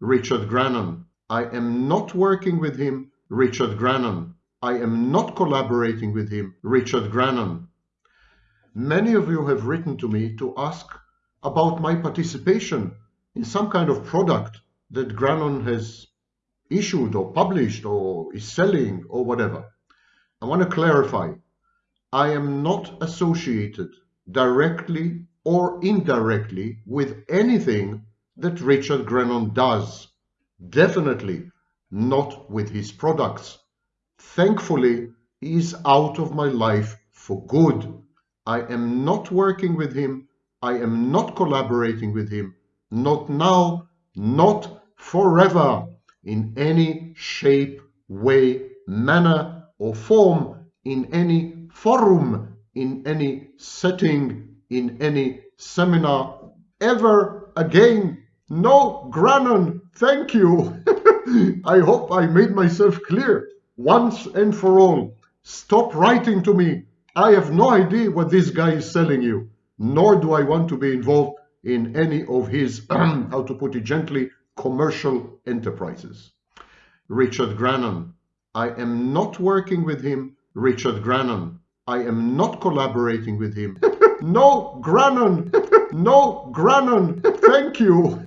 Richard Grannon. I am not working with him, Richard Grannon. I am not collaborating with him, Richard Grannon. Many of you have written to me to ask about my participation in some kind of product that Grannon has issued or published or is selling or whatever. I want to clarify. I am not associated directly or indirectly with anything that Richard Grannon does. Definitely not with his products. Thankfully, he is out of my life for good. I am not working with him. I am not collaborating with him. Not now, not forever, in any shape, way, manner, or form, in any forum, in any setting, in any seminar, ever again. No, Grannon, thank you. I hope I made myself clear once and for all. Stop writing to me. I have no idea what this guy is selling you, nor do I want to be involved in any of his, how to put it gently, commercial enterprises. Richard Grannon. I am not working with him, Richard Grannon. I am not collaborating with him. no, Grannon! No, Grannon! Thank you!